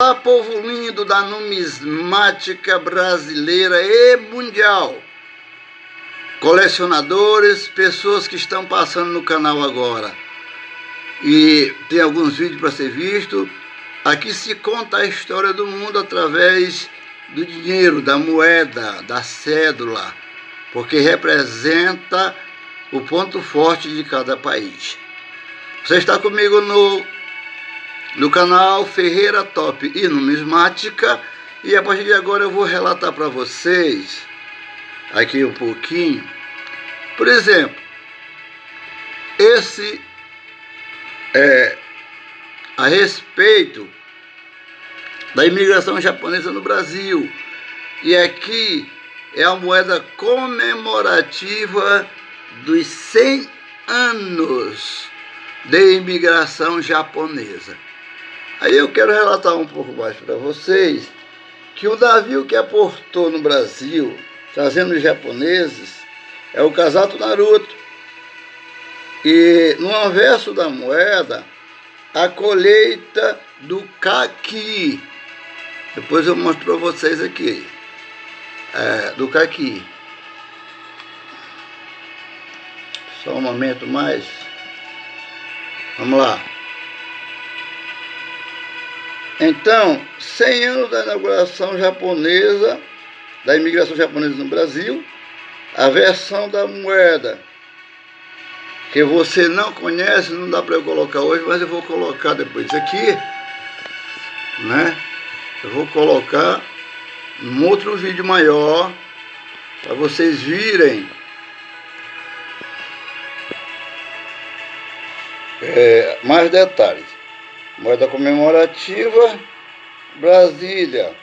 Olá, povo lindo da numismática brasileira e mundial. Colecionadores, pessoas que estão passando no canal agora. E tem alguns vídeos para ser visto. Aqui se conta a história do mundo através do dinheiro, da moeda, da cédula, porque representa o ponto forte de cada país. Você está comigo no no canal Ferreira Top e Numismática. E a partir de agora eu vou relatar para vocês aqui um pouquinho. Por exemplo, esse é a respeito da imigração japonesa no Brasil. E aqui é a moeda comemorativa dos 100 anos de imigração japonesa. Aí eu quero relatar um pouco mais para vocês que o navio que aportou no Brasil, trazendo os japoneses, é o Casato Naruto. E no anverso da moeda, a colheita do caqui. Depois eu mostro para vocês aqui. É, do caqui. Só um momento mais. Vamos lá. Então, 100 anos da inauguração japonesa, da imigração japonesa no Brasil, a versão da moeda, que você não conhece, não dá para eu colocar hoje, mas eu vou colocar depois aqui, né? Eu vou colocar um outro vídeo maior, para vocês virem é, mais detalhes. Moeda comemorativa, Brasília.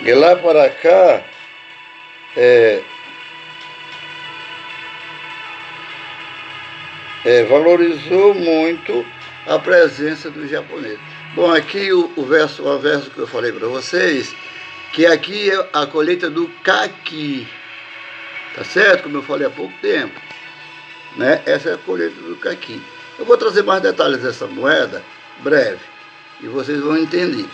De lá para cá, é, é, valorizou muito a presença do japonês. Bom, aqui o, o verso, o verso que eu falei para vocês, que aqui é a colheita do caqui, tá certo? Como eu falei há pouco tempo, né? Essa é a colheita do caqui. Eu vou trazer mais detalhes dessa moeda breve e vocês vão entender.